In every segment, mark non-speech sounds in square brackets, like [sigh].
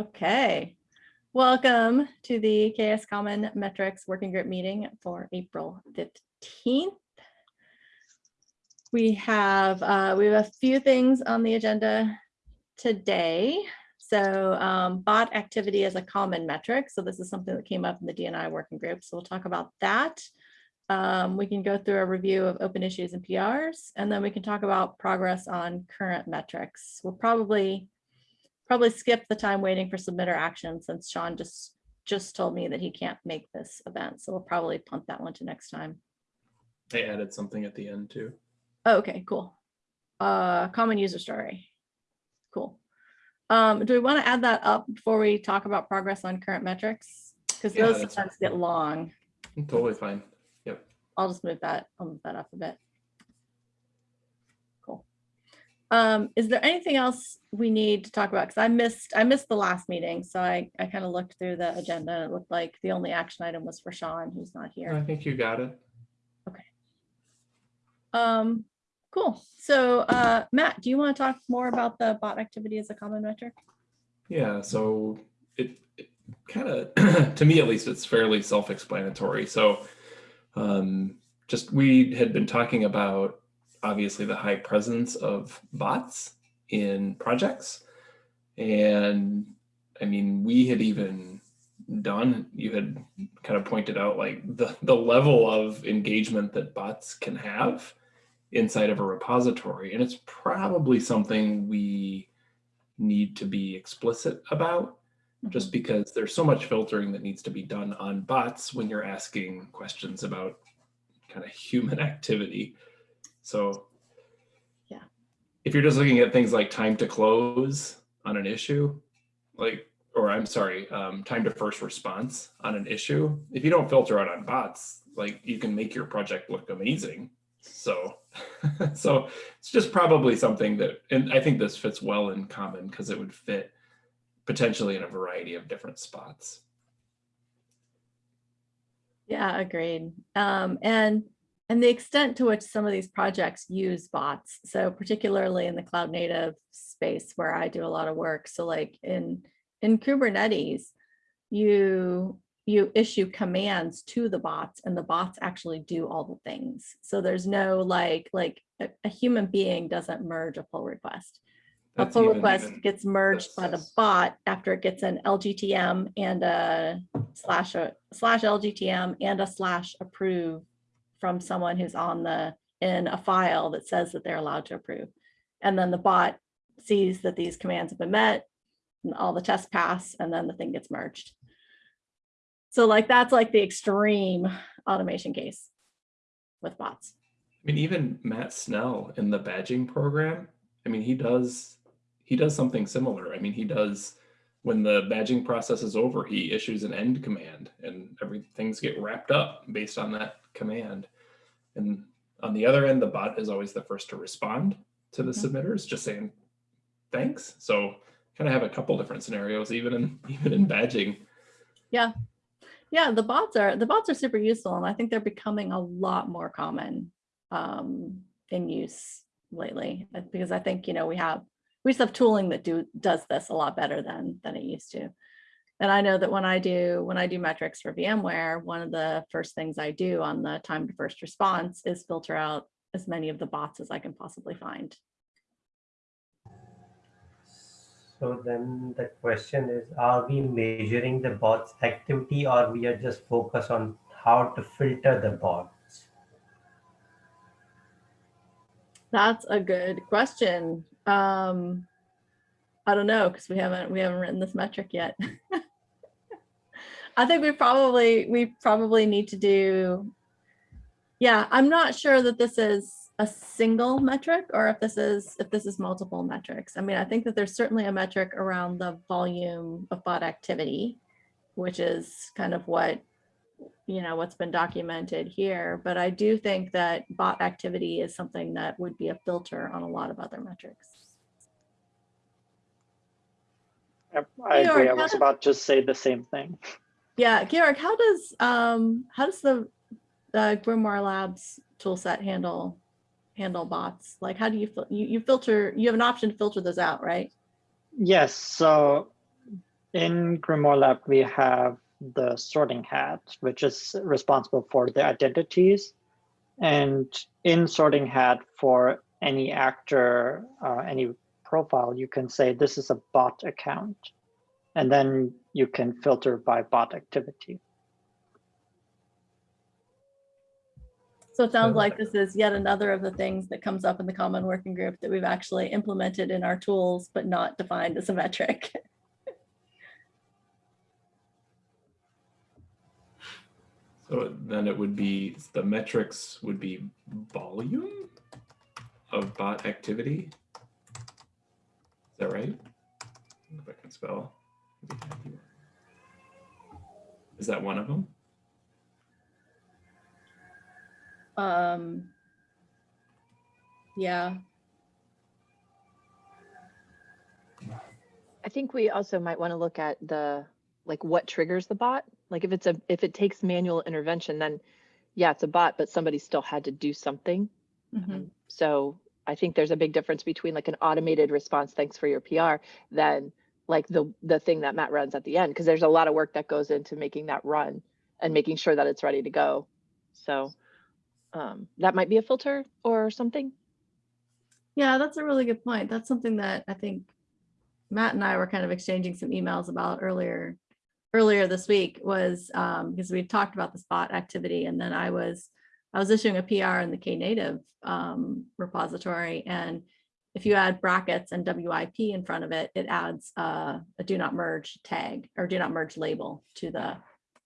Okay, welcome to the CHAOSS Common Metrics Working Group meeting for April 15th. We have, uh, we have a few things on the agenda today. So um, bot activity is a common metric. So this is something that came up in the DNI working group. So we'll talk about that. Um, we can go through a review of open issues and PRs, and then we can talk about progress on current metrics. We'll probably probably skip the time waiting for submitter action since Sean just just told me that he can't make this event. So we'll probably punt that one to next time. They added something at the end too. Oh, okay, cool. Uh, common user story. Cool. Um, do we want to add that up before we talk about progress on current metrics? Because Yeah, those sometimes get long. I'm Totally fine. Yep. I'll just move that, I'll move that up a bit. Cool. Um, is there anything else we need to talk about? Because I missed, I missed the last meeting, so I, I kind of looked through the agenda. and It looked like the only action item was for Sean, who's not here. I think you got it. Okay. Um, cool. So, uh, Matt, do you want to talk more about the bot activity as a common metric? Yeah, so it, it kind of, [clears throat] to me at least, it's fairly self-explanatory. So um, just we had been talking about obviously the high presence of bots in projects. And I mean, we had even done, you had kind of pointed out like the, the level of engagement that bots can have inside of a repository. And it's probably something we need to be explicit about mm-hmm. just because there's so much filtering that needs to be done on bots when you're asking questions about kind of human [laughs] activity. So Yeah. if you're just looking at things like time to close on an issue, like, or I'm sorry, um, time to first response on an issue, if you don't filter out on bots, like you can make your project look amazing. So, [laughs] so it's just probably something that, and I think this fits well in common because it would fit potentially in a variety of different spots. Yeah, agreed. Um, and and the extent to which some of these projects use bots, so particularly in the cloud native space where I do a lot of work. So like in in Kubernetes, you you issue commands to the bots and the bots actually do all the things. So there's no like like a, a human being doesn't merge a pull request. A pull even- request even- gets merged by the bot after it gets an LGTM and a slash a slash LGTM and a slash approve from someone who's on the in a file that says that they're allowed to approve. And then the bot sees that these commands have been met, and all the tests pass, and then the thing gets merged. So like that's like the extreme automation case with bots. I mean, even Matt Snell in the badging program, I mean, he does, he does something similar. I mean, he does, when the badging process is over, he issues an end command and everything's get wrapped up based on that command. And on the other end, the bot is always the first to respond to the Mhm. submitters, just saying, thanks. So kind of have a couple different scenarios, even in, [laughs] even in badging. Yeah, Yeah, the bots are the bots are super useful, and I think they're becoming a lot more common um, in use lately. uh, Because I think you know we have we just have tooling that do does this a lot better than than it used to. And I know that when I do when I do metrics for VMware, one of the first things I do on the time to first response is filter out as many of the bots as I can possibly find. So then the question is, are we measuring the bots activity or we are just focused on how to filter the bots? That's a good question. Um, I don't know because we haven't we haven't written this metric yet. [laughs] I think we probably we probably need to do. Yeah, I'm not sure that this is a single metric or if this is if this is multiple metrics. I mean, I think that there's certainly a metric around the volume of bot activity, which is kind of what you know what's been documented here but i do think that bot activity is something that would be a filter on a lot of other metrics I I agree. I was about to say the same thing. [laughs] yeah Georg, how does um how does the uh, grimoire labs toolset handle handle bots like how do you you, you filter you have an option to filter those out right Yes, so in Grimoire Lab, we have the sorting hat, which is responsible for the identities. And in sorting hat for any actor, uh, any profile, you can say this is a bot account. And then you can filter by bot activity. So it sounds like this is yet another of the things that comes up in the common working group that we've actually implemented in our tools, but not defined as a metric. [laughs] So then it would be, the metrics would be volume of bot activity? Is that right? If I can spell. Is that one of them? Um, yeah, I think we also might want to look at the, like what triggers the bot. Like if it's a, if it takes manual intervention, then yeah, it's a bot, but somebody still had to do something. mhm. Um, So I think there's a big difference between like an automated response, thanks for your PR, than like the, the thing that Matt runs at the end, because there's a lot of work that goes into making that run and making sure that it's ready to go. So um, that might be a filter or something. Yeah, that's a really good point. That's something that I think Matt and I were kind of exchanging some emails about earlier, earlier this week was um, because we talked about the spot activity and then I was, I was issuing a PR in the Knative um, repository and if you add brackets and WIP in front of it, it adds uh, a do not merge tag or do not merge label to the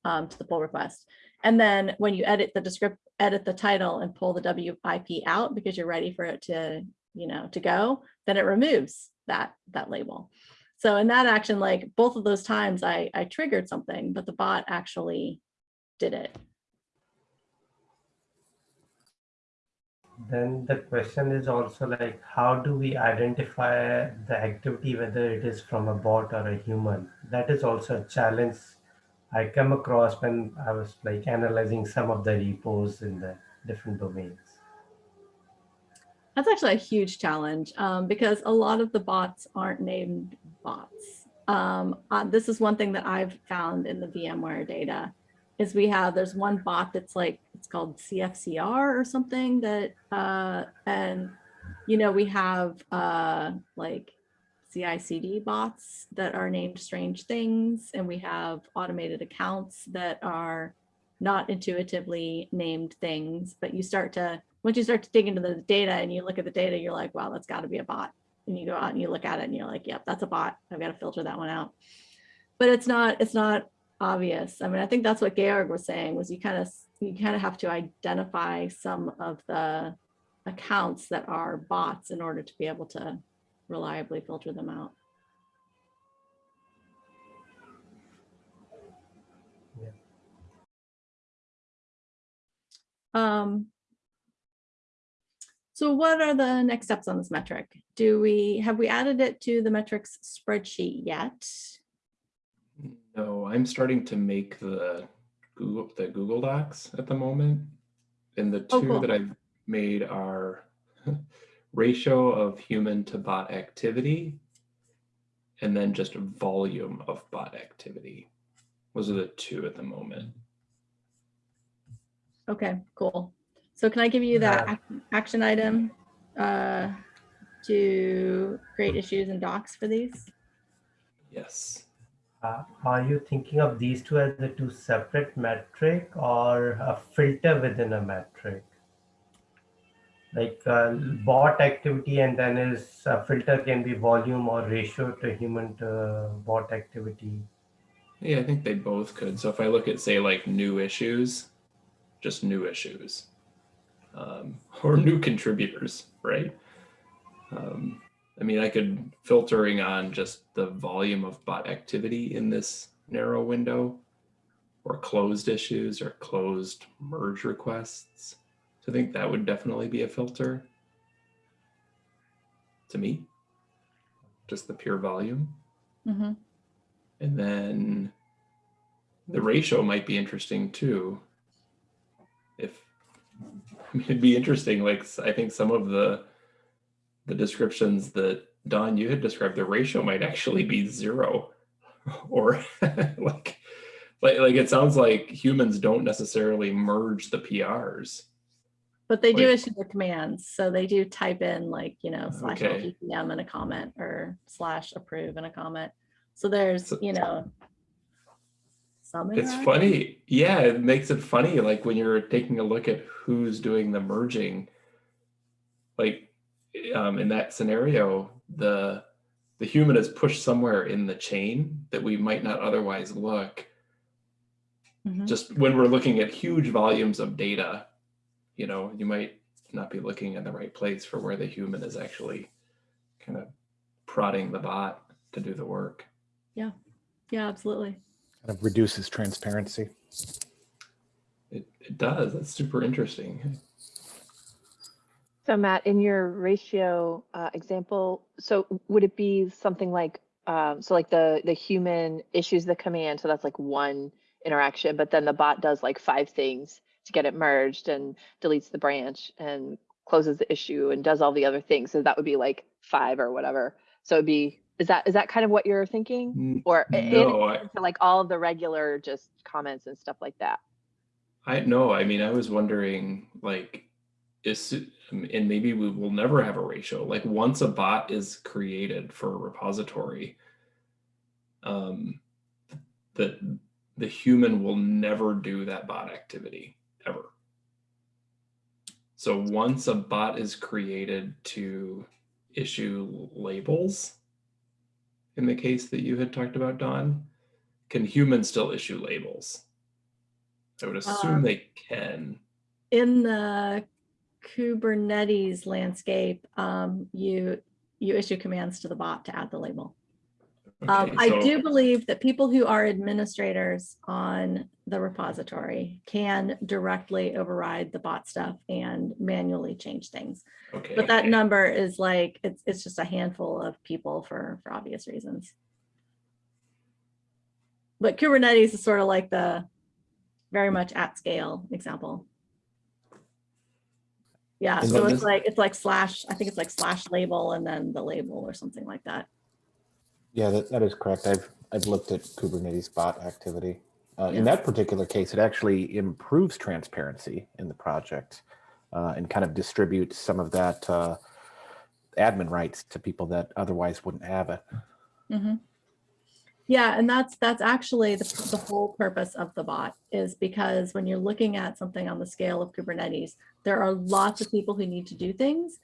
um, to the pull request. And then when you edit the descript, edit the title and pull the WIP out because you're ready for it to, you know, to go, then it removes that that label. So in that action, like both of those times I, I triggered something, but the bot actually did it. Then the question is also like, how do we identify the activity, whether it is from a bot or a human? That is also a challenge I come across when I was like analyzing some of the repos in the different domains. That's actually a huge challenge um, because a lot of the bots aren't named bots. Um, uh, this is one thing that I've found in the VMware data is we have, there's one bot that's like, it's called CFCR or something that, uh, and, you know, we have uh, like CI/CD bots that are named strange things, and we have automated accounts that are not intuitively named things, but you start to, once you start to dig into the data and you look at the data, you're like, wow, that's got to be a bot. And you go out and you look at it and you're like, yep, that's a bot. I've got to filter that one out. But it's not, it's not obvious. I mean, I think that's what Georg was saying was you kind of, you kind of have to identify some of the accounts that are bots in order to be able to reliably filter them out. Yeah. Um, so what are the next steps on this metric? Do we, have we added it to the metrics spreadsheet yet? No, I'm starting to make the Google, the Google Docs at the moment. And the Oh, two cool. that I've made are [laughs] ratio of human to bot activity and then just volume of bot activity. Those are the two at the moment. Okay, cool. So can I give you that Uh, action item uh, to create issues and docs for these? Yes. Uh, are you thinking of these two as the two separate metric or a filter within a metric? Like uh, bot activity and then is a filter can be volume or ratio to human to bot activity. Yeah, I think they both could. So if I look at say like new issues, just new issues um, [laughs] or new contributors, right? Um, I mean, I could filtering on just the volume of bot activity in this narrow window or closed issues or closed merge requests. So I think that would definitely be a filter to me, just the pure volume. Mhm. And then the ratio might be interesting too. If I [laughs] mean, it'd be interesting, like I think some of the the descriptions that Don you had described, the ratio might actually be zero, [laughs] or [laughs] like like like it sounds like humans don't necessarily merge the PRs. But they do Wait. issue the commands, so they do type in like, you know, slash Okay. LGTM in a comment or slash approve in a comment. So there's, So- you know. Some It's funny. Yeah, it makes it funny like when you're taking a look at who's doing the merging. Like um in that scenario, the the human is pushed somewhere in the chain that we might not otherwise look. Mhm. just when we're looking at huge volumes of data, you know, you might not be looking in the right place for where the human is actually kind of prodding the bot to do the work. Yeah, yeah, absolutely. Kind of reduces transparency. It, it does. That's super interesting. So Matt, in your ratio uh, example, so would it be something like, um, so like the, the human issues the command, so that's like one interaction, but then the bot does like five things to get it merged and deletes the branch and closes the issue and does all the other things. So that would be like five or whatever. So it'd be, is that, is that kind of what you're thinking? Or i- in I, to, like all of the regular just comments and stuff like that? I no, I mean, I was wondering like, is, and maybe we will never have a ratio. Like once a bot is created for a repository, um, that the human will never do that bot activity ever. So once a bot is created to issue labels, in the case that you had talked about, Don, can humans still issue labels? I would assume Um, they can. In the Kubernetes landscape, um, you, you issue commands to the bot to add the label. Um, Okay, I do believe that people who are administrators on the repository can directly override the bot stuff and manually change things. Okay. But that number is like, it's, it's just a handful of people for, for obvious reasons. But Kubernetes is sort of like the very much at scale example. Yeah, And so it's this- like, it's like slash, I think it's like slash label and then the label or something like that. Yeah, that, that is correct. I've, I've looked at Kubernetes bot activity. Uh. In that particular case, it actually improves transparency in the project uh, and kind of distributes some of that uh, admin rights to people that otherwise wouldn't have it. Mhm. Yeah, and that's, that's actually the, the whole purpose of the bot is because when you're looking at something on the scale of Kubernetes, there are lots of people who need to do things.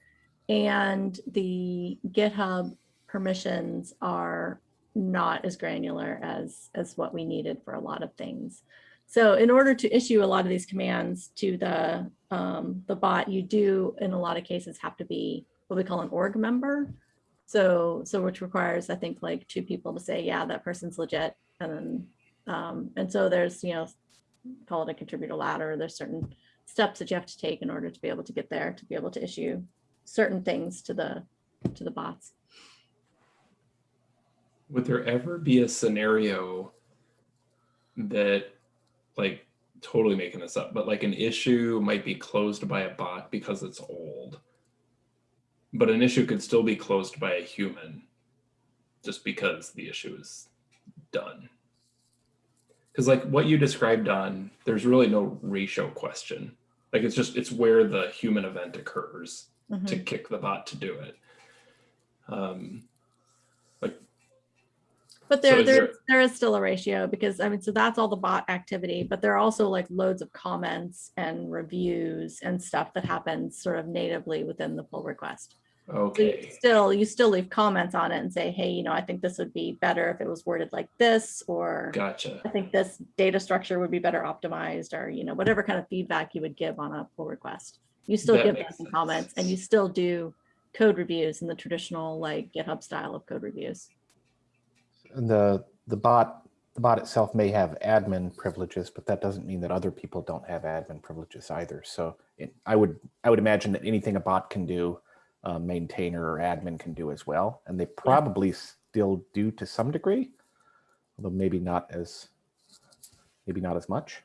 And the GitHub permissions are not as granular as, as what we needed for a lot of things. So in order to issue a lot of these commands to the, um, the bot, you do, in a lot of cases, have to be what we call an org member. So, so which requires, I think, like two people to say, yeah, that person's legit. And then, um, and so there's, you know, call it a contributor ladder. There's certain steps that you have to take in order to be able to get there, to be able to issue certain things to the, to the bots. Would there ever be a scenario that, like, totally making this up, but like an issue might be closed by a bot because it's old, but an issue could still be closed by a human just because the issue is done? Because, like, what you described on, there's really no ratio question. Like, it's just, it's where the human event occurs Mhm. to kick the bot to do it. Um, like But So there, is there, there- there is still a ratio because I mean, so that's all the bot activity, but there are also like loads of comments and reviews and stuff that happens sort of natively within the pull request. So you still, you still leave comments on it and say, hey, you know, I think this would be better if it was worded like this, or gotcha. I think this data structure would be better optimized, or, you know, whatever kind of feedback you would give on a pull request. You still That give makes them some comments and you still do code reviews in the traditional like GitHub style of code reviews. And the, the bot, the bot itself may have admin privileges, but that doesn't mean that other people don't have admin privileges either. So it, I would, I would imagine that anything a bot can do, uh, maintainer or admin can do as well. And they probably still do to some degree, although maybe not as, maybe not as much.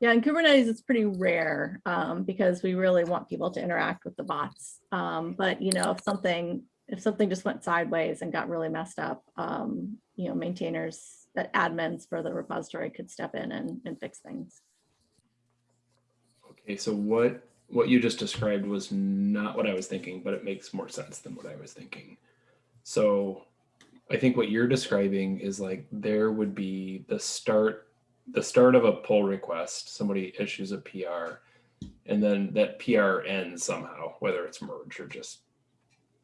Yeah, in Kubernetes, it's pretty rare um, because we really want people to interact with the bots. Um, but you know, if something if something just went sideways and got really messed up, um, you you know, maintainers, that admins for the repository could step in and, and fix things. Okay, so what, what you just described was not what I was thinking, but it makes more sense than what I was thinking. So I think what you're describing is like there would be the start, the start of a pull request, somebody issues a PR, and then that PR ends somehow, whether it's merged or just,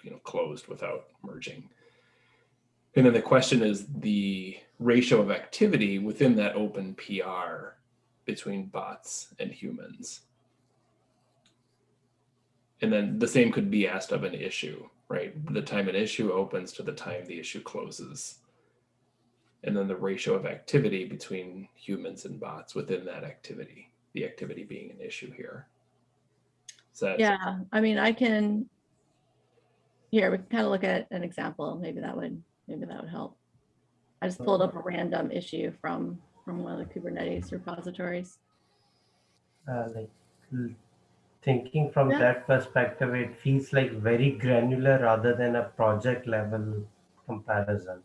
you know, closed without merging. And then the question is the ratio of activity within that open PR between bots and humans. And then the same could be asked of an issue, right? The time an issue opens to the time the issue closes. And then the ratio of activity between humans and bots within that activity, the activity being an issue here. So Yeah, I mean, I can, here, we can kind of look at an example. Maybe that would, maybe that would help. I just pulled up a random issue from, from one of the Kubernetes repositories. uh, like l- thinking from Yeah. that perspective, it feels like very granular rather than a project level comparison.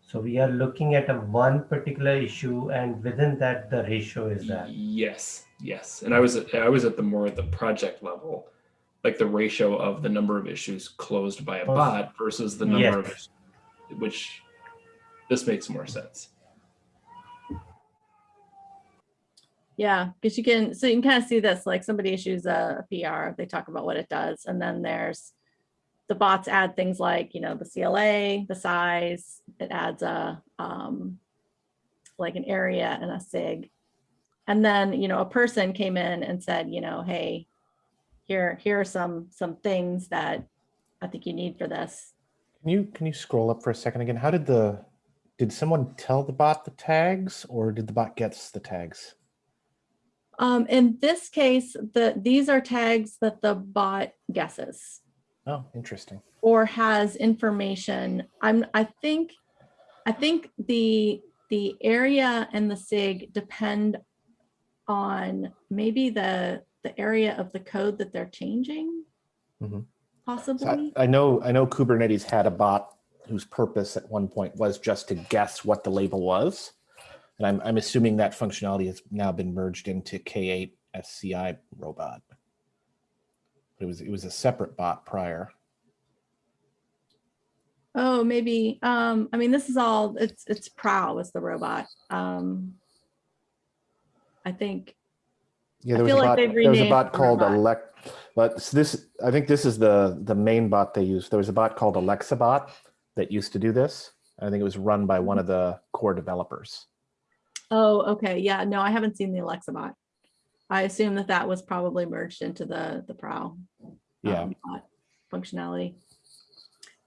So we are looking at a one particular issue and within that, the ratio is that. Yes, yes. And I was at, I was at the more at the project level, like the ratio of the number of issues closed by a bot versus the number of, Yes. which this makes more sense. Yeah, because you can, so you can kind of see this, like somebody issues a PR, they talk about what it does, and then there's the bots add things like, you know, the CLA, the size, it adds a, um, like an area and a SIG. And then, you know, a person came in and said, you know, hey, here, here are some, some things that I think you need for this. Can you, can you scroll up for a second again? How did the, did someone tell the bot the tags or did the bot gets the tags? Um, in this case, the, these are tags that the bot guesses. Oh, interesting. or has information. I'm, I think, I think the, the area and the SIG depend on maybe the, the area of the code that they're changing. Mhm. So Possibly. I, I know, I know Kubernetes had a bot whose purpose at one point was just to guess what the label was. And I'm, I'm assuming that functionality has now been merged into K8 SCI robot. It was, it was a separate bot prior. Oh, maybe, um, I mean, this is all, it's, it's Prow is the robot. Um, I think, Yeah, I there was feel a like bot, they've there was a bot called robot. Elect, but this, I think this is the, the main bot they use. There was a bot called Alexa bot that used to do this. I think it was run by Mm-hmm. one of the core developers. Oh, okay, yeah, no, I haven't seen the Alexa bot. I assume that that was probably merged into the, the Prow. Yeah. um, bot functionality.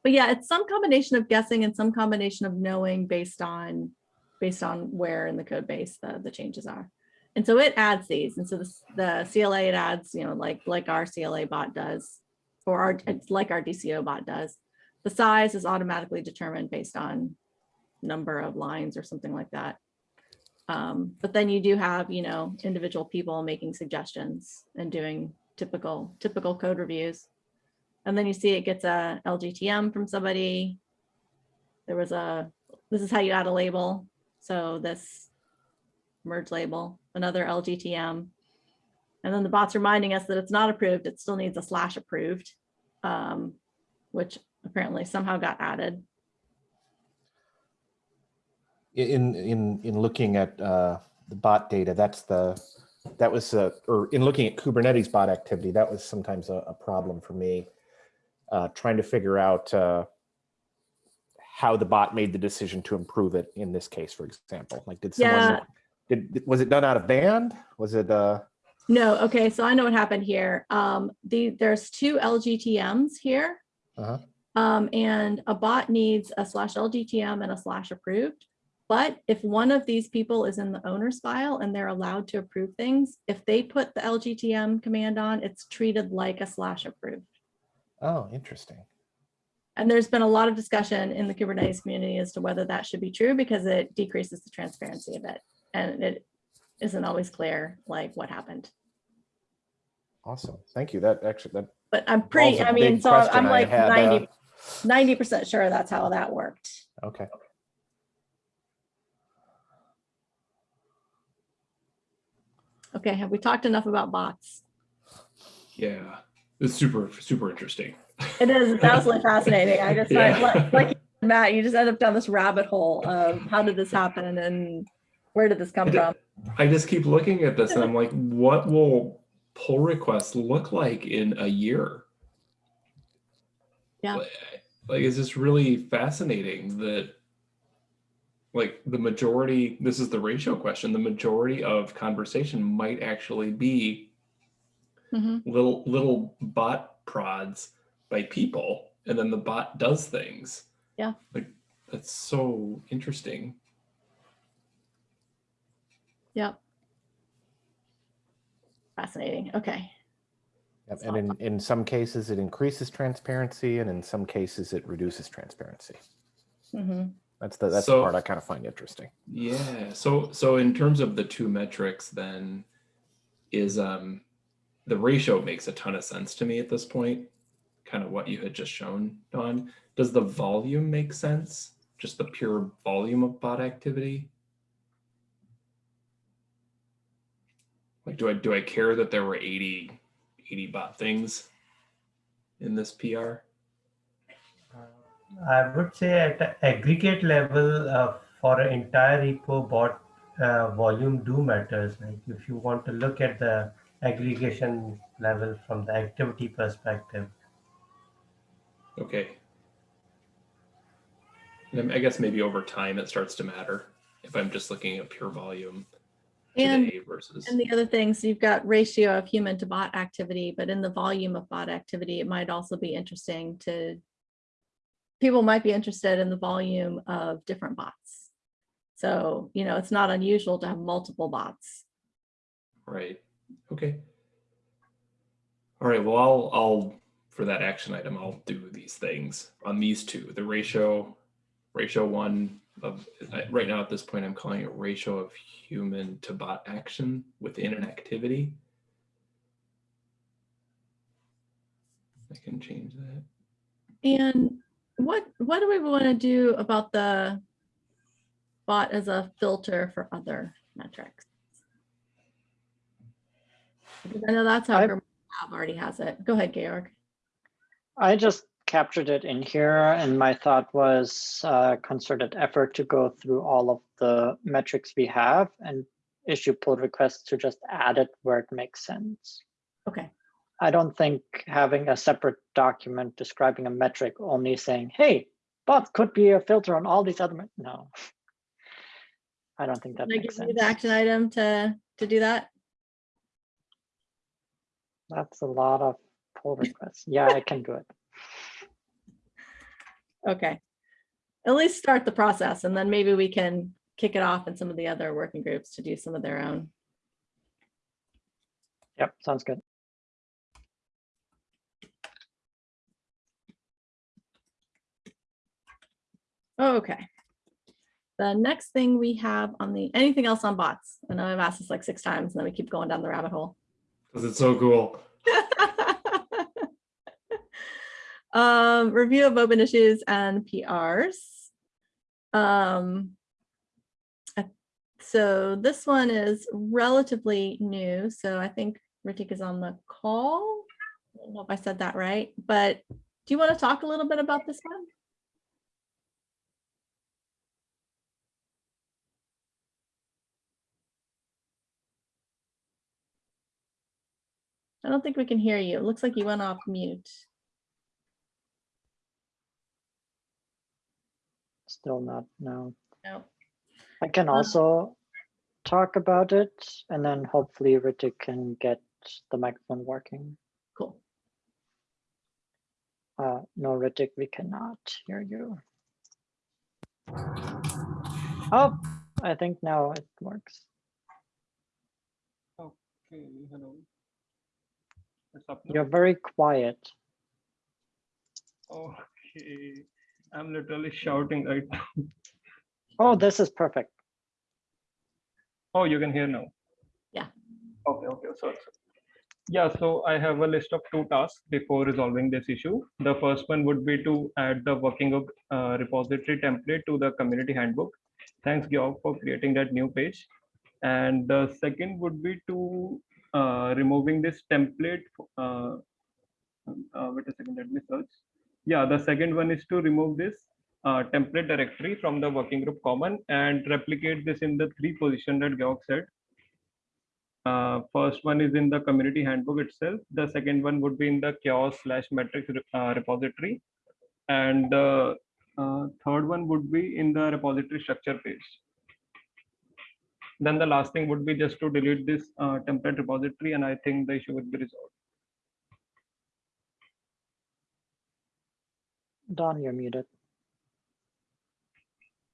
But yeah, it's some combination of guessing and some combination of knowing based on, based on where in the code base the, the changes are. And so it adds these. And so this, the CLA it adds, you know, like, like our CLA bot does, or our, it's like our DCO bot does. The size is automatically determined based on number of lines or something like that. Um, but then you do have, you know, individual people making suggestions and doing typical, typical code reviews. And then you see it gets a LGTM from somebody. There was a, this is how you add a label. So this merge label, another LGTM. And then the bot's reminding us that it's not approved. It still needs a slash approved, um, which apparently somehow got added. In, in, in looking at uh, the bot data, that's the, that was, uh, or in looking at Kubernetes bot activity, that was sometimes a, a problem for me. uh, Trying to figure out uh, how the bot made the decision to improve it in this case, for example. Like, did Yeah. someone, did, was it done out of band? Was it, uh, No, okay, so I know what happened here. Um, the, there's two LGTMs here. Uh-huh. Um, and a bot needs a slash LGTM and a slash approved. But if one of these people is in the owner's file and they're allowed to approve things, if they put the LGTM command on, it's treated like a slash approved. oh, interesting. And there's been a lot of discussion in the Kubernetes community as to whether that should be true because it decreases the transparency of it. And it isn't always clear like what happened. Awesome. Thank you. That actually, that But I'm pretty, I mean, so I'm like uh, 90, 90% sure that's how that worked. Okay. Okay, have we talked enough about bots? Yeah, it's super, super interesting. It is it's absolutely [laughs] fascinating. I just Yeah. like, like Matt, you just end up down this rabbit hole of how did this happen and where did this come I from? I just keep looking at this and I'm like, what will pull requests look like in a year? Yeah. Like, Like, is this really fascinating that like the majority, this is the ratio question, the majority of conversation might actually be Mhm. little, little bot prods by people and then the bot does things. Yeah. Like, that's so interesting. Yep. Fascinating. Okay. Yep, And in, in some cases, it increases transparency, and in some cases, it reduces transparency. Mhm. That's the that's So- the part I kind of find interesting. Yeah. So so in terms of the two metrics, then is um the ratio makes a ton of sense to me at this point. Kind of what you had just shown, Don. Does the volume make sense? Just the pure volume of bot activity? Like do I do I care that there were 80, 80 bot things in this PR? I would say at the aggregate level uh, for an entire repo bot uh, volume do matters. Like if you want to look at the aggregation level from the activity perspective. Okay. And I guess maybe over time it starts to matter if I'm just looking at pure volume And versus. And the other things, you've got ratio of human to bot activity, but in the volume of bot activity, it might also be interesting to, people might be interested in the volume of different bots. So, you know, it's not unusual to have multiple bots. Right. Okay. All right. Well, I'll, I'll, for that action item, I'll do these things on these two, the ratio, ratio one of, right now at this point, I'm calling it ratio of human to bot action within an activity. I can change that. And what, what do we want to do about the bot as a filter for other metrics? Because I know that's how Lab already has it. Go ahead, Georg. I just captured it in here and my thought was uh, concerted effort to go through all of the metrics we have and issue pull requests to just add it where it makes sense. Okay, I don't think having a separate document describing a metric only saying, hey, bots could be a filter on all these other, no. I don't think that can makes sense. the action item to, to do that? That's a lot of pull [laughs] requests. Yeah, I can do it. Okay. At least start the process and then maybe we can kick it off in some of the other working groups to do some of their own. Yep, sounds good. Okay. The next thing we have on the, anything else on bots? I know I've asked this like six times and then we keep going down the rabbit hole. Cause it's so cool. [laughs] Um, review of open issues and PRs. Um, so this one is relatively new, so I think Ritik is on the call. I don't know if I said that right, but do you want to talk a little bit about this one? I don't think we can hear you. It looks like you went off mute. Still not, no. No. I can Um, also talk about it and then hopefully Ritik can get the microphone working. Cool. Uh, no, Ritik, we cannot hear you. Oh, I think now it works. Okay, hello. What's up? now? You're very quiet. Okay, I'm literally shouting right now. [laughs] Oh, this is perfect. Oh, you can hear now? Yeah. Okay, okay, sorry. sorry. Yeah, so I have a list of two tasks before resolving this issue. The first one would be to add the working of uh, repository template to the community handbook. Thanks, Georg, for creating that new page. And the second would be to uh, removing this template. Uh, uh, wait a second, let me search. Yeah, the second one is to remove this uh, template directory from the working group common and replicate this in the three position that Georg said. Uh, first one is in the community handbook itself. The second one would be in the CHAOSS slash metrics repository. And the third one would be in the repository structure page. Then the last thing would be just to delete this uh, template repository and I think the issue would be resolved. Don, you're muted.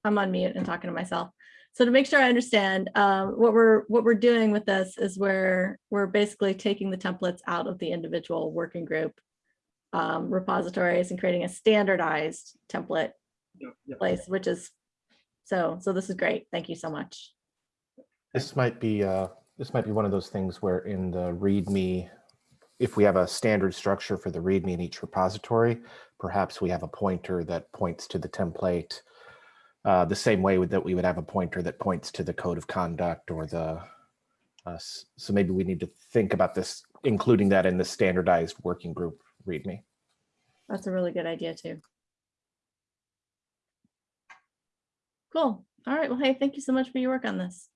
I'm on mute and talking to myself. So to make sure I understand, um, what we're what we're doing with this is we're we're basically taking the templates out of the individual working group um, repositories and creating a standardized template Yeah, yeah. place, which is so so this is great. Thank you so much. This might be, uh, this might be one of those things where in the README, if we have a standard structure for the README in each repository, perhaps we have a pointer that points to the template uh, the same way that we would have a pointer that points to the code of conduct or the, uh, so maybe we need to think about this, including that in the standardized working group README. That's a really good idea too. Cool. All right. Well, hey, thank you so much for your work on this.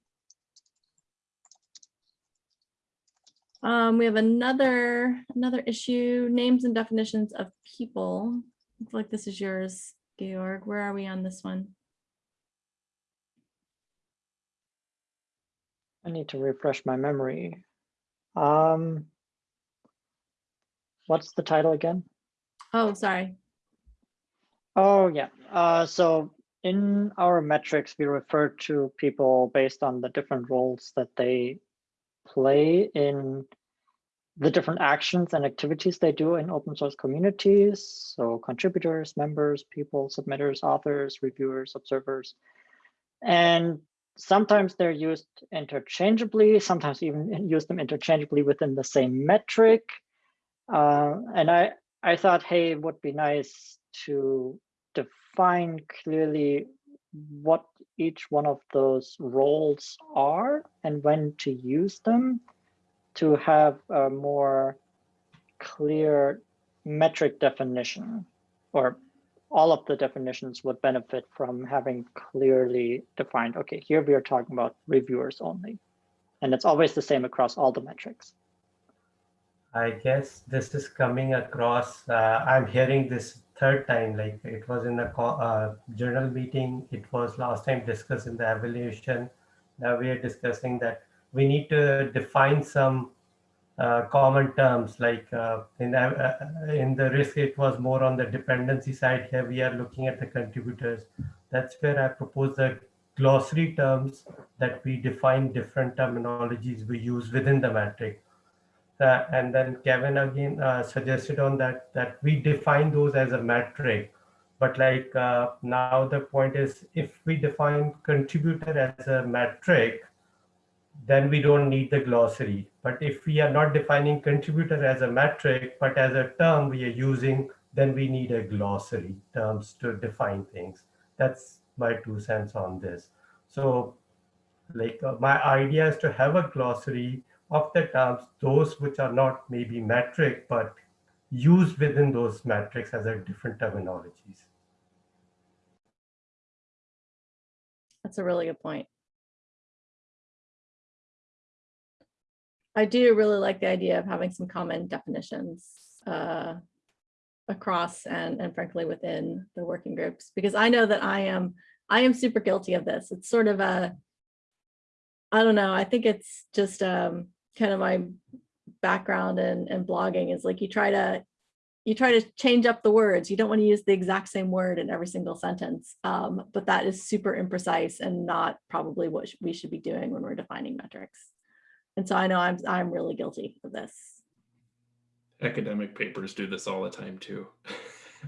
Um, we have another, another issue, names and definitions of people. Looks like this is yours, Georg. Where are we on this one? I need to refresh my memory. Um, what's the title again? Oh, sorry. Oh, yeah. Uh, so in our metrics, we refer to people based on the different roles that they play in the different actions and activities they do in open source communities. So contributors, members, people, submitters, authors, reviewers, observers. And sometimes they're used interchangeably, sometimes even use them interchangeably within the same metric. Uh, and I, I thought, hey, it would be nice to define clearly what each one of those roles are and when to use them to have a more clear metric definition or all of the definitions would benefit from having clearly defined, okay, here we are talking about reviewers only. And it's always the same across all the metrics. I guess this is coming across. Uh, I'm hearing this third time. Like it was in the uh, journal meeting. It was last time discussed in the evaluation. Now we are discussing that we need to define some uh, common terms. Like uh, in uh, in the risk, it was more on the dependency side. Here we are looking at the contributors. That's where I propose the glossary terms that we define different terminologies we use within the metric. Uh, and then Kevin again uh, suggested on that that we define those as a metric. But like uh, now the point is if we define contributor as a metric, then we don't need the glossary. But if we are not defining contributor as a metric, but as a term we are using, then we need a glossary terms to define things. That's my two cents on this. So like uh, my idea is to have a glossary of the terms, those which are not maybe metric, but used within those metrics as a different terminologies. That's a really good point. I do really like the idea of having some common definitions uh, across and, and frankly within the working groups, because I know that I am, I am super guilty of this. It's sort of a, I don't know, I think it's just um, kind of my background and, in blogging is like you try to, you try to change up the words. You don't want to use the exact same word in every single sentence, um, but that is super imprecise and not probably what we should be doing when we're defining metrics. And so I know I'm, I'm really guilty of this. Academic papers do this all the time too. [laughs]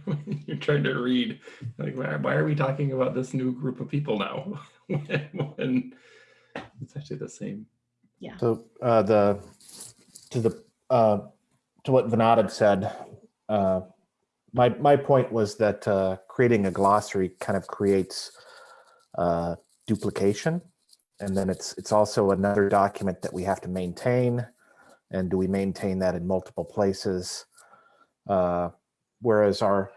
When You're trying to read, like, why, why are we talking about this new group of people now? [laughs] when, when it's actually the same. So uh, the, to the, uh, to what Vinod had said, uh, my, my point was that uh, creating a glossary kind of creates uh, duplication. And then it's, it's also another document that we have to maintain. And do we maintain that in multiple places? Uh, Whereas our,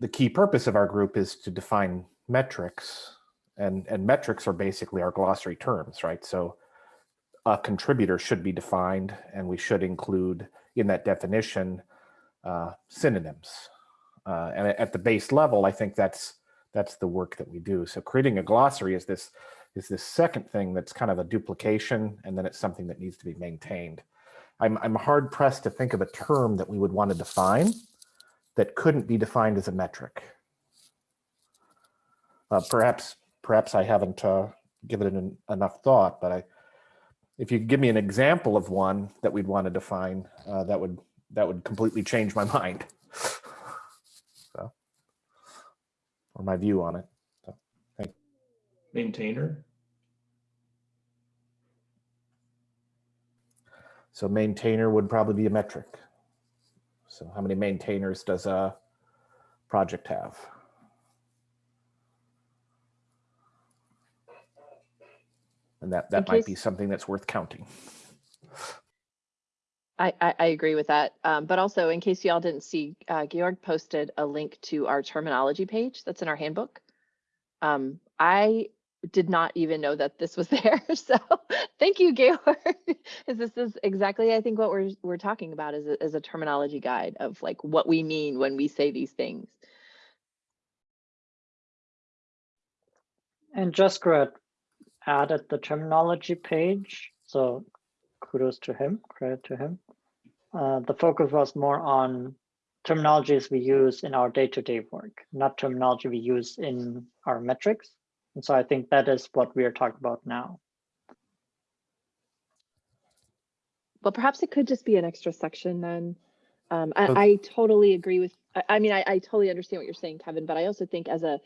the key purpose of our group is to define metrics. And, and metrics are basically our glossary terms, right? So a contributor should be defined and we should include in that definition uh, synonyms. Uh, and at the base level, I think that's that's the work that we do. So creating a glossary is this is this second thing that's kind of a duplication, and then it's something that needs to be maintained. I'm I'm hard pressed to think of a term that we would want to define that couldn't be defined as a metric. Uh, perhaps perhaps I haven't uh, given it an, enough thought, but I if you could give me an example of one that we'd want to define, uh, that would that would completely change my [laughs] mind. So, or my view on it. Maintainer. So maintainer would probably be a metric. So how many maintainers does a project have? And that, that In might be something that's worth counting. I, I, I agree with that. Um, but also in case y'all didn't see, uh, Georg posted a link to our terminology page that's in our handbook. Um, I did not even know that this was [laughs] there. So thank you, Georg. 'Cause this is exactly, I think what we're, we're talking about is a, is a terminology guide of like what we mean when we say these things. And Jaskirat added the terminology page, so kudos to him, credit to him. Uh, the focus was more on terminologies we use in our day-to-day work, not terminology we use in our metrics. And so I think that is what we are talking about now. Well, perhaps it could just be an extra section then. Um, I, Okay. I totally agree with, I, I mean, I, I totally understand what you're saying, Kevin, but I also think as a,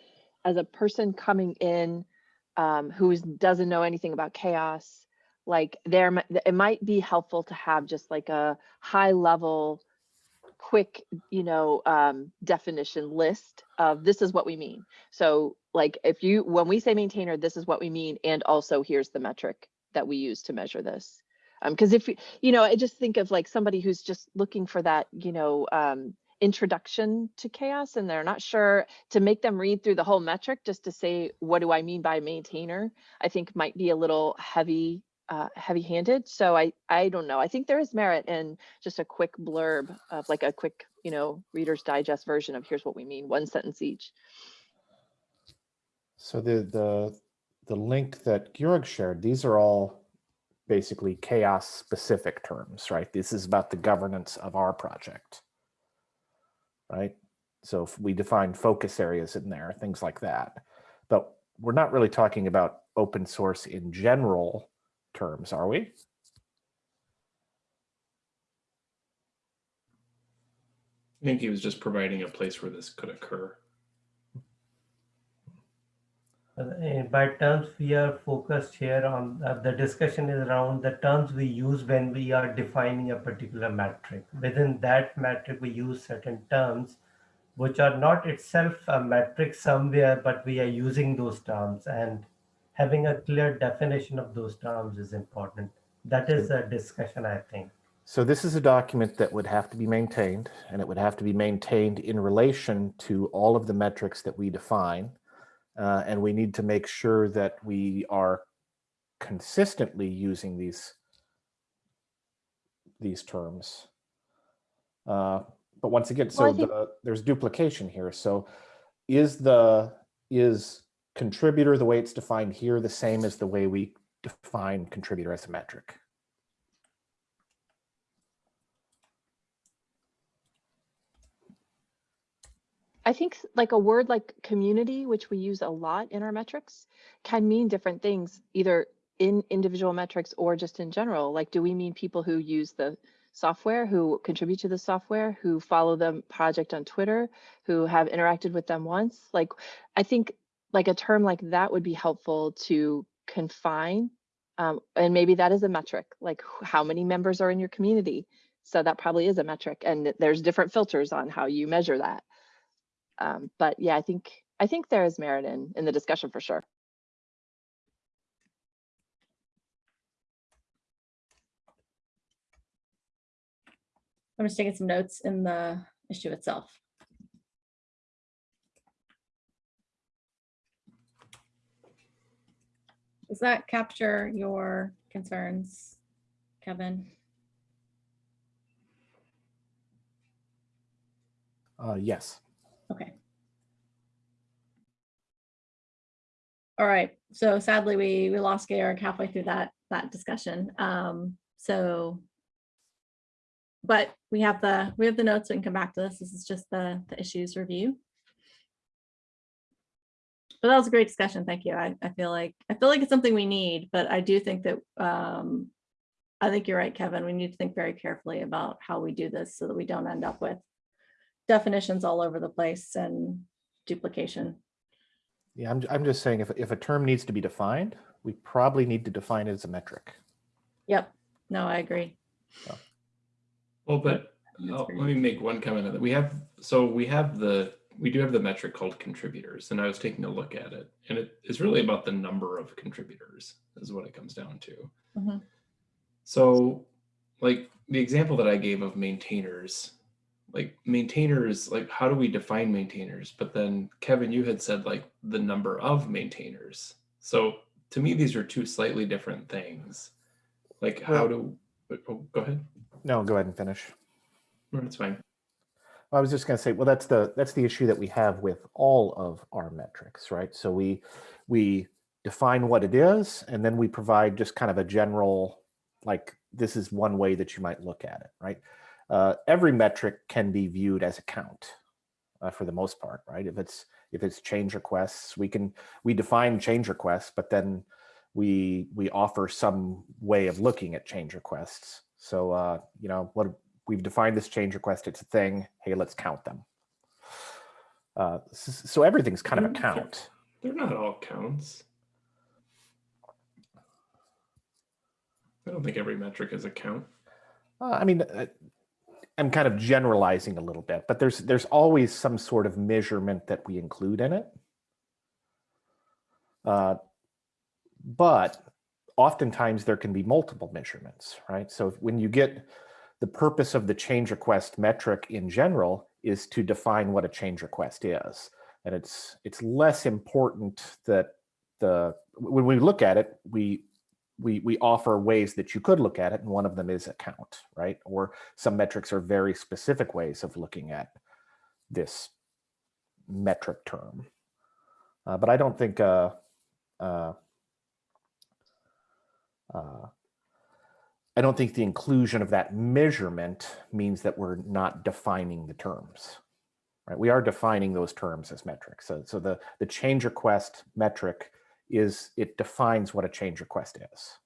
as a person coming in um, who doesn't know anything about CHAOSS, like there, it might be helpful to have just like a high level, quick, you know, um, definition list of this is what we mean. So like if you, when we say maintainer, this is what we mean. And also here's the metric that we use to measure this. Um, because if, you you know, I just think of like somebody who's just looking for that, you know, um, introduction to CHAOSS and they're not sure to make them read through the whole metric just to say, what do I mean by maintainer? I think might be a little heavy, uh, heavy handed. So I, I don't know. I think there is merit in just a quick blurb of like a quick, you know, reader's digest version of here's what we mean, one sentence each. So the, the, the link that Georg shared, these are all basically CHAOSS specific terms, right? This is about the governance of our project. Right? So if we define focus areas in there, things like that. But we're not really talking about open source in general terms, are we? I think he was just providing a place where this could occur. Uh, By terms, we are focused here on, uh, the discussion is around the terms we use when we are defining a particular metric. Within that metric, we use certain terms which are not itself a metric somewhere, but we are using those terms and having a clear definition of those terms is important. That is a discussion, I think. So this is a document that would have to be maintained and it would have to be maintained in relation to all of the metrics that we define. Uh, and we need to make sure that we are consistently using these these terms. Uh, but once again, so Well, the, there's duplication here. So is the is contributor the way it's defined here the same as the way we define contributor as a metric? I think like a word like community, which we use a lot in our metrics, can mean different things, either in individual metrics or just in general. Like, do we mean people who use the software, who contribute to the software, who follow the project on Twitter, who have interacted with them once? Like, I think like a term like that would be helpful to confine. Um, and maybe that is a metric, like how many members are in your community. So that probably is a metric and there's different filters on how you measure that. Um, but yeah, I think I think there is merit in in the discussion for sure. I'm just taking some notes in the issue itself. Does that capture your concerns, Kevin? Uh, yes. Okay. All right, so sadly, we, we lost Georg halfway through that, that discussion. Um, so. But we have the, we have the notes, we can come back to this. This is just the, the issues review. But that was a great discussion. Thank you. I, I feel like, I feel like it's something we need, but I do think that, um, I think you're right, Kevin. We need to think very carefully about how we do this so that we don't end up with definitions all over the place and duplication. Yeah, I'm, I'm just saying if, if a term needs to be defined, we probably need to define it as a metric. Yep. No, I agree. Well, but That's let me make one comment on that. We have, so we have the, we do have the metric called contributors, and I was taking a look at it, and it is really about the number of contributors is what it comes down to. Mhm. So like the example that I gave of maintainers, like maintainers, like how do we define maintainers? But then Kevin, you had said like the number of maintainers. So to me, these are two slightly different things. Like how do, oh, go ahead. No, go ahead and finish. No, That's fine. I was just going to say, well, that's the that's the issue that we have with all of our metrics, right? So we we define what it is, and then we provide just kind of a general, like this is one way that you might look at it, right? Uh, every metric can be viewed as a count uh, for the most part, right? If it's if it's change requests, we can we define change requests, but then we we offer some way of looking at change requests. So uh, you know what we've defined this change request, it's a thing. Hey, let's count them. Uh, so everything's kind of a count. They're not all counts. I don't think every metric is a count. Uh, I mean, uh, I'm kind of generalizing a little bit, but there's there's always some sort of measurement that we include in it. Uh, but oftentimes there can be multiple measurements, right? So when you get the purpose of the change request metric in general is to define what a change request is. And it's it's less important that the when we look at it, we we we offer ways that you could look at it, and one of them is a count, right? Or some metrics are very specific ways of looking at this metric term. Uh, but I don't think uh, uh, uh, I don't think the inclusion of that measurement means that we're not defining the terms. Right? We are defining those terms as metrics. So, so the, the change request metric is it defines what a change request is.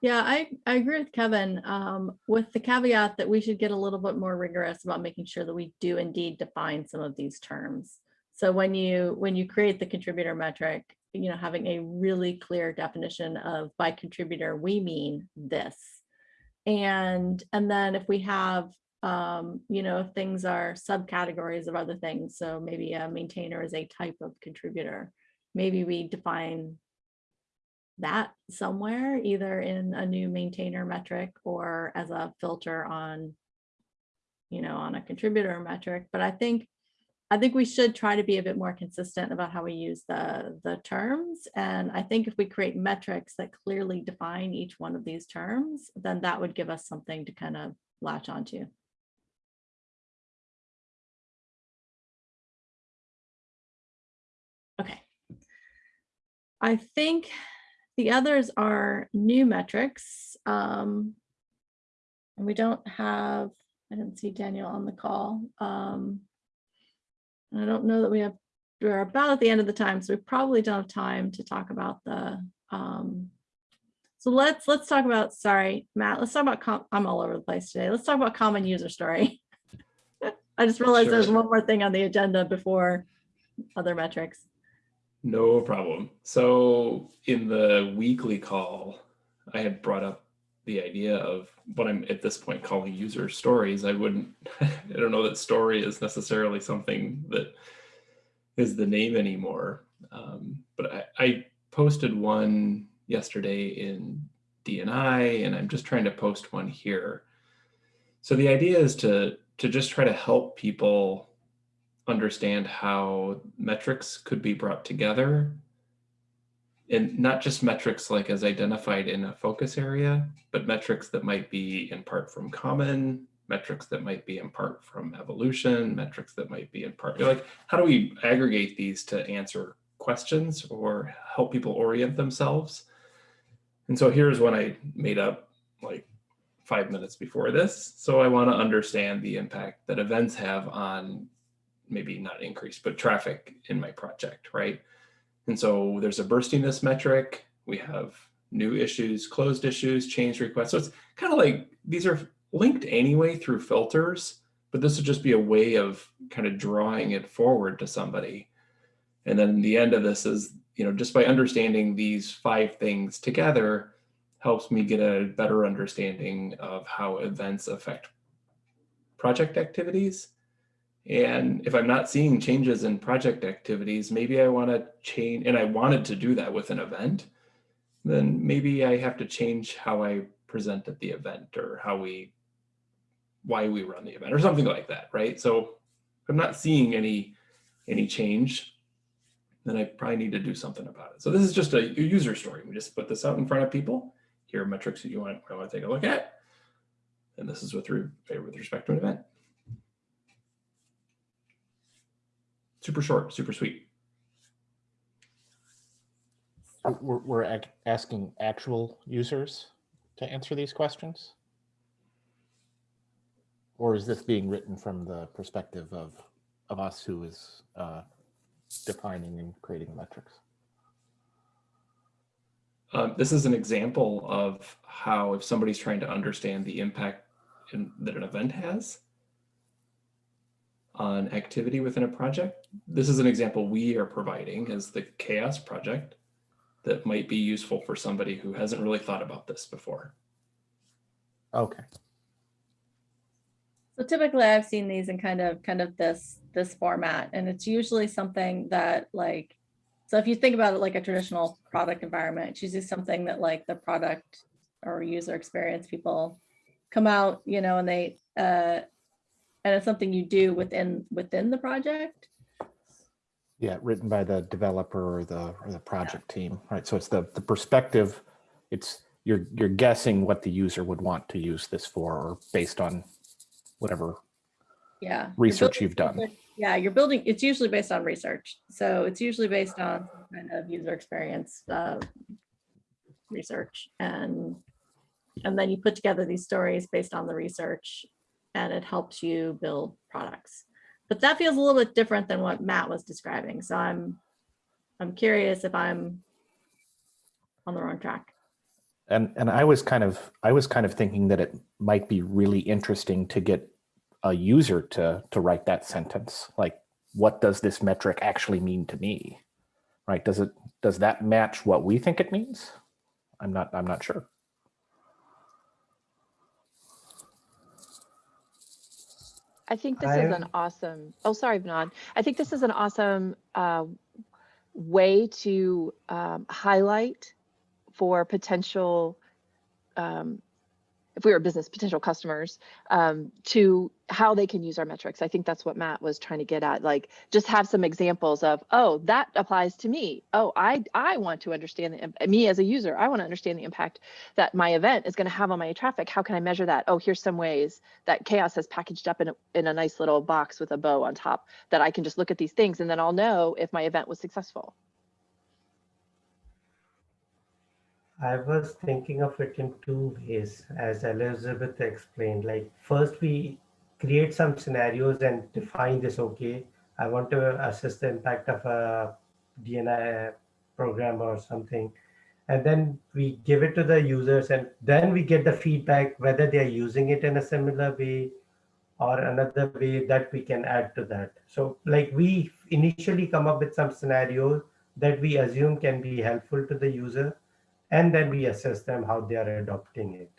Yeah, I, I agree with Kevin, um, with the caveat that we should get a little bit more rigorous about making sure that we do indeed define some of these terms. So when you, when you create the contributor metric, you know, having a really clear definition of by contributor, we mean this. And, and then if we have, um, you know, if things are subcategories of other things, so maybe a maintainer is a type of contributor, maybe we define that somewhere, either in a new maintainer metric or as a filter on, you know, on a contributor metric. But I think, I think we should try to be a bit more consistent about how we use the, the terms. And I think if we create metrics that clearly define each one of these terms, then that would give us something to kind of latch onto. I think the others are new metrics. Um, and we don't have, I didn't see Daniel on the call. Um, and I don't know that we have, we're about at the end of the time, so we probably don't have time to talk about the, um, so let's, let's talk about, sorry, Matt, let's talk about, com- I'm all over the place today. Let's talk about common user story. [laughs] I just realized there's one more thing on the agenda before other metrics. No problem. So in the weekly call, I had brought up the idea of what I'm at this point calling user stories. I wouldn't, [laughs] I don't know that story is necessarily something that is the name anymore. Um, but I, I posted one yesterday in DNI and I'm just trying to post one here. So the idea is to to just try to help people understand how metrics could be brought together and not just metrics like as identified in a focus area, but metrics that might be in part from common, metrics that might be in part from evolution, metrics that might be in part, like how do we aggregate these to answer questions or help people orient themselves? And so here's one I made up like five minutes before this. So I want to understand the impact that events have on maybe not increase, but traffic in my project, right? And so there's a burstiness metric. We have new issues, closed issues, change requests. So it's kind of like these are linked anyway through filters, but this would just be a way of kind of drawing it forward to somebody. And then the end of this is, you know, just by understanding these five things together helps me get a better understanding of how events affect project activities and if I'm not seeing changes in project activities, maybe I want to change, and I wanted to do that with an event, then maybe I have to change how I present at the event or how we, why we run the event or something like that, right? So I'm not seeing any, any change, then I probably need to do something about it. So this is just a user story. We just put this out in front of people. Here are metrics that you want, I want to take a look at. And this is with, with respect to an event. Super short, super sweet. We're, we're ac- asking actual users to answer these questions? Or is this being written from the perspective of, of us who is uh, defining and creating metrics? Um, this is an example of how if somebody's trying to understand the impact in, that an event has, on activity within a project. This is an example we are providing as the CHAOSS project that might be useful for somebody who hasn't really thought about this before. Okay. So typically I've seen these in kind of, kind of this, this format, and it's usually something that like, so if you think about it like a traditional product environment, it's usually something that like the product or user experience people come out, you know, and they, uh, and it's something you do within, within the project. Yeah, written by the developer or the, or the project team, right? So it's the, the perspective, it's, you're, you're guessing what the user would want to use this for, or based on whatever Yeah. Research building you've done. Yeah, you're building, it's usually based on research. So it's usually based on some kind of user experience uh, research and and then you put together these stories based on the research and it helps you build products. But that feels a little bit different than what Matt was describing. So I'm I'm curious if I'm on the wrong track. And and I was kind of I was kind of thinking that it might be really interesting to get a user to to write that sentence. Like, what does this metric actually mean to me? Right? Does it does that match what we think it means? I'm not I'm not sure. I think this is an awesome, oh, sorry, Vinod. I think this is an awesome uh, way to um, highlight for potential, um, if we were business, potential customers, um, to how they can use our metrics. I think that's what Matt was trying to get at, like just have some examples of, oh, that applies to me. Oh, I, I want to understand, the, me as a user, I want to understand the impact that my event is going to have on my traffic. How can I measure that? Oh, here's some ways that CHAOSS has packaged up in a, in a nice little box with a bow on top that I can just look at these things and then I'll know if my event was successful. I was thinking of it in two ways, as Elizabeth explained. Like, first, we create some scenarios and define this. Okay, I want to assess the impact of a DNI uh, program or something. And then we give it to the users, and then we get the feedback whether they are using it in a similar way or another way that we can add to that. So, like, we initially come up with some scenarios that we assume can be helpful to the user and then we assess them how they are adopting it.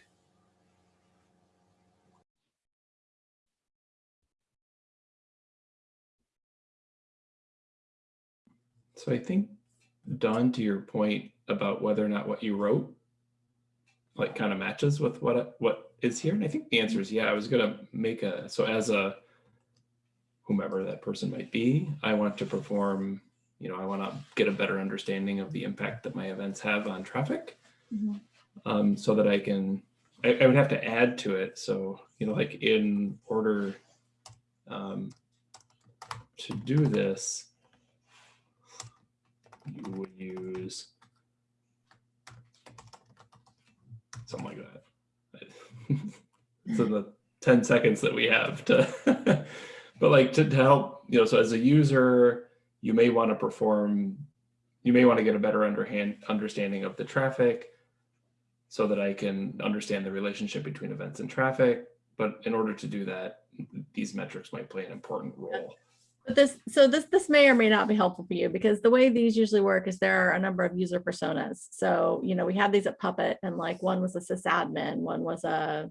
So I think, Don, to your point about whether or not what you wrote like kind of matches with what what is here? And I think the answer is yeah. I was gonna make a so as a whomever that person might be, I want to perform. You know, I want to get a better understanding of the impact that my events have on traffic, Mhm. um, so that I can. I, I would have to add to it. So you know, like in order um, to do this, you would use something like that. [laughs] in the 10 seconds that we have to, [laughs] but like to, to help, you know, so as a user, you may want to perform, you may want to get a better underhand understanding of the traffic so that I can understand the relationship between events and traffic. But in order to do that, these metrics might play an important role. But this, so this, this may or may not be helpful for you because the way these usually work is there are a number of user personas. So, you know, we had these at Puppet and like one was a sysadmin, one was a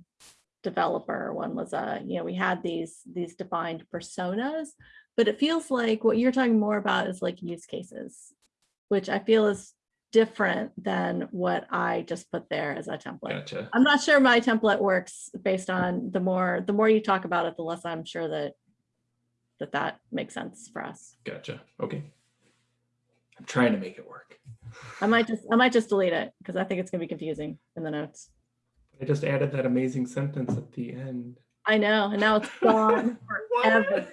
developer, one was a, you know, we had these, these defined personas. But it feels like what you're talking more about is like use cases, which I feel is different than what I just put there as a template. Gotcha. I'm not sure my template works based on the more, the more you talk about it, the less I'm sure that that that makes sense for us. Gotcha. Okay. I'm trying to make it work. I might just, I might just delete it because I think it's gonna be confusing in the notes. I just added that amazing sentence at the end. I know, and now it's gone [laughs] forever.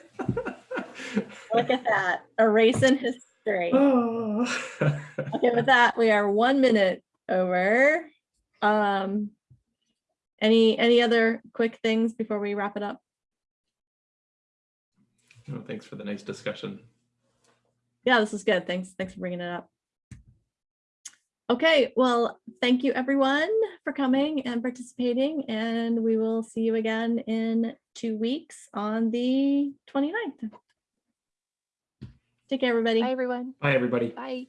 Look at that, erasing history. Oh. [laughs] Okay, with that, we are one minute over. Um, any, any other quick things before we wrap it up? Oh, thanks for the nice discussion. Yeah, this is good. Thanks. Thanks for bringing it up. Okay, well, thank you everyone for coming and participating and we will see you again in two weeks on the 29th. Take care, everybody. Bye, everyone. Bye, everybody. Bye.